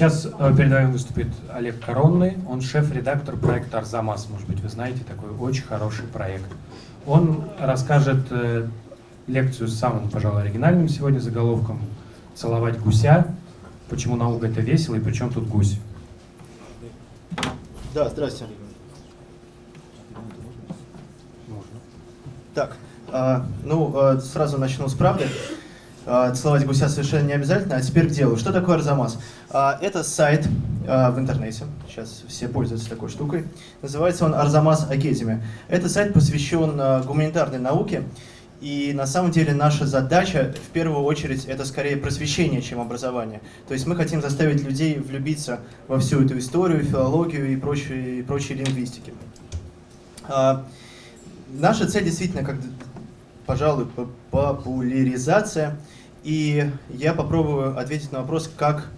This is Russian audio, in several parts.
Сейчас э, перед вами выступит Олег Коронный, он шеф-редактор проекта «Арзамас». Может быть, вы знаете, такой очень хороший проект. Он расскажет э, лекцию с самым, пожалуй, оригинальным сегодня заголовком «Целовать гуся. Почему наука это весело и причем тут гусь?» Да, здрасте. Можно. Так, э, ну, сразу начну с правды. Целовать гуся совершенно не обязательно. А теперь к делу. Что такое Арзамас? Э, это сайт э, в интернете. Сейчас все пользуются такой штукой. Называется он Арзамас Академи. Это сайт посвящен гуманитарной науке. И на самом деле наша задача, в первую очередь, это скорее просвещение, чем образование. То есть мы хотим заставить людей влюбиться во всю эту историю, филологию и прочие, и прочие лингвистики. Наша цель действительно, как, пожалуй, популяризация и я попробую ответить на вопрос, как,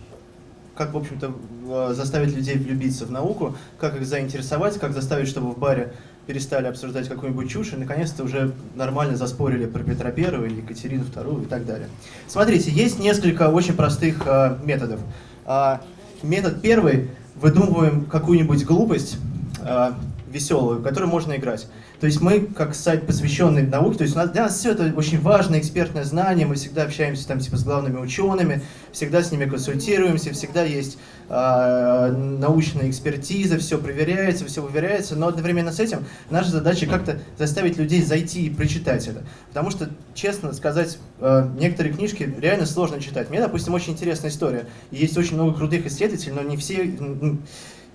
как в общем-то, заставить людей влюбиться в науку, как их заинтересовать, как заставить, чтобы в баре перестали обсуждать какую-нибудь чушь и наконец-то уже нормально заспорили про Петра Первого или Екатерину Вторую и так далее. Смотрите, есть несколько очень простых э, методов. Э, метод первый, выдумываем какую-нибудь глупость, э, веселую, которую можно играть. То есть мы, как сайт, посвященный науке, то есть у нас, для нас все это очень важное экспертное знание, мы всегда общаемся там типа с главными учеными, всегда с ними консультируемся, всегда есть э, научная экспертиза, все проверяется, все выверяется, но одновременно с этим наша задача как-то заставить людей зайти и прочитать это. Потому что, честно сказать, э, некоторые книжки реально сложно читать. Мне, допустим, очень интересная история. Есть очень много крутых исследователей, но не все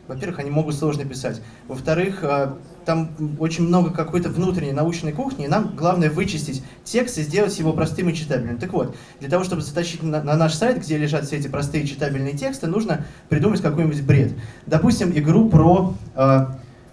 во-первых, они могут сложно писать. Во-вторых, э, там очень много какой-то внутренней научной кухни, и нам главное вычистить текст и сделать его простым и читабельным. Так вот, для того, чтобы затащить на, на наш сайт, где лежат все эти простые читабельные тексты, нужно придумать какой-нибудь бред. Допустим, игру про э,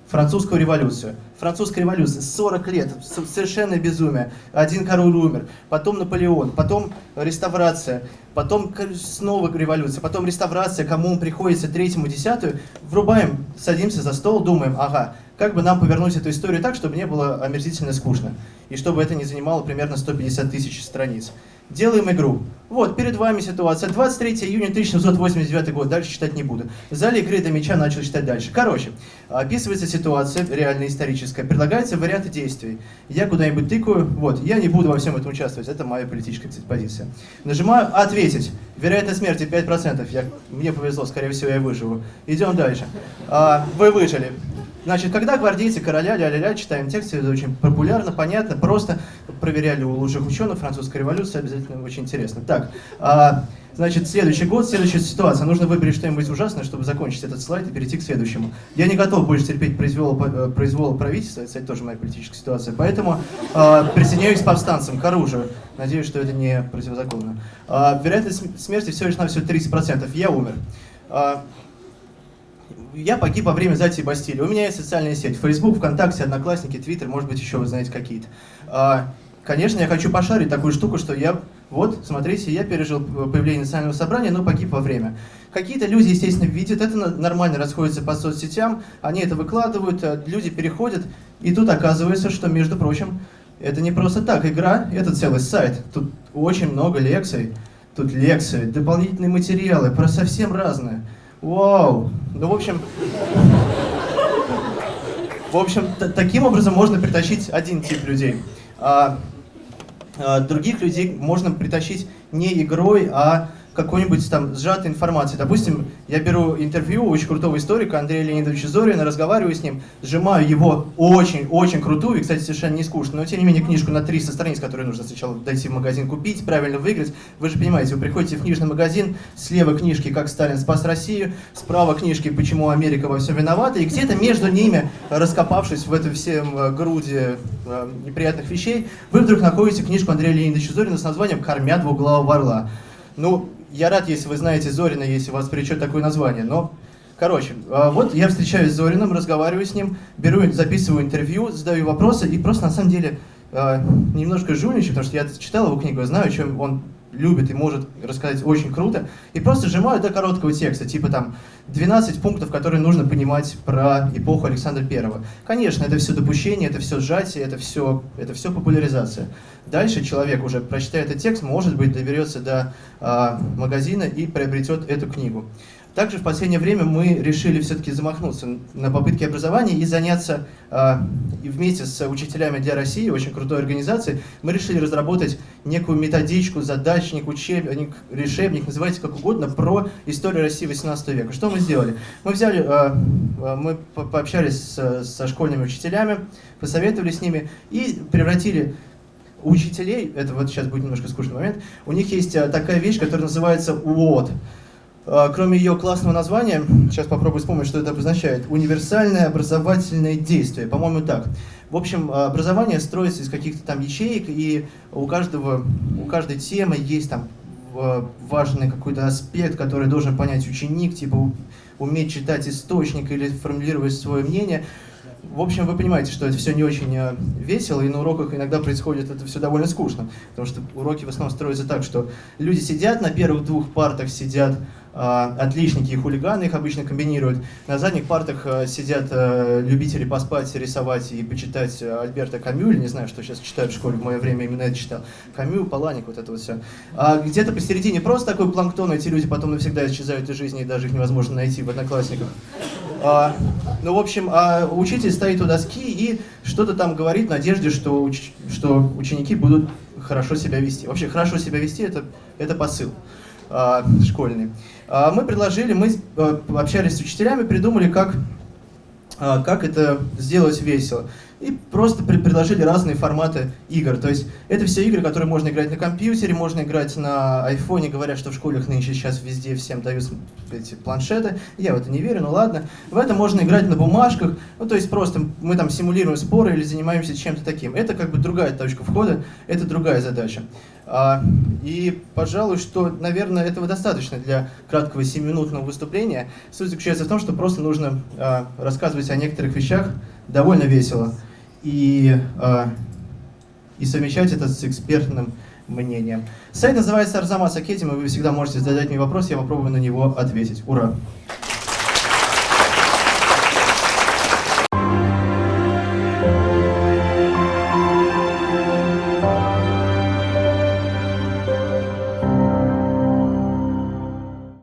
французскую революцию. Французская революция, 40 лет, совершенно безумие. Один король умер, потом Наполеон, потом реставрация, потом снова революция, потом реставрация, кому приходится, третьему, десятую. Врубаем, садимся за стол, думаем, ага, как бы нам повернуть эту историю так, чтобы не было омерзительно скучно, и чтобы это не занимало примерно 150 тысяч страниц. Делаем игру. Вот, перед вами ситуация. 23 июня 1789 год. Дальше читать не буду. В зале игры до меча начал читать дальше. Короче, описывается ситуация, реально историческая. Предлагается варианты действий. Я куда-нибудь тыкаю. Вот, я не буду во всем этом участвовать. Это моя политическая кстати, позиция. Нажимаю «Ответить». Вероятность смерти 5%. Я, мне повезло, скорее всего, я выживу. Идем дальше. А, вы выжили. Значит, когда гвардейцы короля, ля-ля-ля, читаем тексты, это очень популярно, понятно, просто проверяли у лучших ученых, французская революция, обязательно очень интересно. Так, а, значит, следующий год, следующая ситуация. Нужно выбрать что-нибудь ужасное, чтобы закончить этот слайд и перейти к следующему. Я не готов больше терпеть произвол, э, произвол правительства, это, кстати, тоже моя политическая ситуация, поэтому а, присоединяюсь к повстанцам, к оружию. Надеюсь, что это не противозаконно. А, вероятность смерти всего лишь на все 30%. Я умер. А, я погиб во время взятия Бастилии. У меня есть социальная сеть. Facebook, ВКонтакте, Одноклассники, Твиттер, может быть, еще вы знаете какие-то. А, конечно, я хочу пошарить такую штуку, что я... Вот, смотрите, я пережил появление национального собрания, но погиб во время. Какие-то люди, естественно, видят это, нормально расходятся по соцсетям, они это выкладывают, э, люди переходят, и тут оказывается, что, между прочим, это не просто так игра, это целый сайт. Тут очень много лекций, тут лекции, дополнительные материалы про совсем разное. Вау! Ну, в общем... В общем, таким образом можно притащить один тип людей. А, а других людей можно притащить не игрой, а какой-нибудь там сжатой информации. Допустим, я беру интервью очень крутого историка Андрея Леонидовича Зорина, разговариваю с ним, сжимаю его очень-очень крутую, и, кстати, совершенно не скучно, но тем не менее книжку на 300 страниц, которую нужно сначала дойти в магазин купить, правильно выиграть. Вы же понимаете, вы приходите в книжный магазин, слева книжки «Как Сталин спас Россию», справа книжки «Почему Америка во всем виновата», и где-то между ними, раскопавшись в этом всем э, груди э, неприятных вещей, вы вдруг находите книжку Андрея Леонидовича Зорина с названием «Кормя двуглавого орла». Ну, я рад, если вы знаете Зорина, если вас причет такое название, но... Короче, а, вот я встречаюсь с Зориным, разговариваю с ним, беру, записываю интервью, задаю вопросы, и просто на самом деле а, немножко жульничаю, потому что я читал его книгу, я знаю, чем он любит и может рассказать очень круто, и просто сжимаю до короткого текста, типа там 12 пунктов, которые нужно понимать про эпоху Александра Первого. Конечно, это все допущение, это все сжатие, это все, это все популяризация. Дальше человек уже, прочитая этот текст, может быть, доберется до э, магазина и приобретет эту книгу. Также в последнее время мы решили все-таки замахнуться на попытки образования и заняться э, и вместе с учителями для России, очень крутой организацией, мы решили разработать некую методичку, задачник, учебник, решебник, называйте как угодно, про историю России 18 века. Что мы сделали? Мы взяли, э, э, мы пообщались со школьными учителями, посоветовали с ними и превратили учителей, это вот сейчас будет немножко скучный момент, у них есть такая вещь, которая называется УОД. А, кроме ее классного названия, сейчас попробую вспомнить, что это обозначает. Универсальное образовательное действие, по-моему, так. В общем, а, образование строится из каких-то там ячеек, и у, каждого, у каждой темы есть там важный какой-то аспект, который должен понять ученик, типа уметь читать источник или формулировать свое мнение. В общем, вы понимаете, что это все не очень а, весело, и на уроках иногда происходит это все довольно скучно, потому что уроки в основном строятся так, что люди сидят, на первых двух партах сидят а, отличники и хулиганы их обычно комбинируют. На задних партах а, сидят а, любители поспать, рисовать и почитать Альберта Камю, или не знаю, что сейчас читают в школе, в мое время именно это читал. Камю, Паланик, вот это вот все. А где-то посередине просто такой планктон, эти люди потом навсегда исчезают из жизни, и даже их невозможно найти в одноклассниках. А, ну, в общем, а учитель стоит у доски и что-то там говорит в надежде, что, уч что ученики будут хорошо себя вести. Вообще, хорошо себя вести это, – это посыл а, школьный. А, мы предложили, мы э, общались с учителями, придумали, как, как это сделать весело. И просто предложили разные форматы игр. То есть это все игры, которые можно играть на компьютере, можно играть на айфоне. Говорят, что в школах нынче сейчас везде всем дают эти планшеты. Я в это не верю, ну ладно. В это можно играть на бумажках. Ну то есть просто мы там симулируем споры или занимаемся чем-то таким. Это как бы другая точка входа, это другая задача. А, и, пожалуй, что, наверное, этого достаточно для краткого 7-минутного выступления. Суть заключается в том, что просто нужно а, рассказывать о некоторых вещах довольно весело и, а, и совмещать это с экспертным мнением. Сайт называется Арзамас Академи, вы всегда можете задать мне вопрос, я попробую на него ответить. Ура!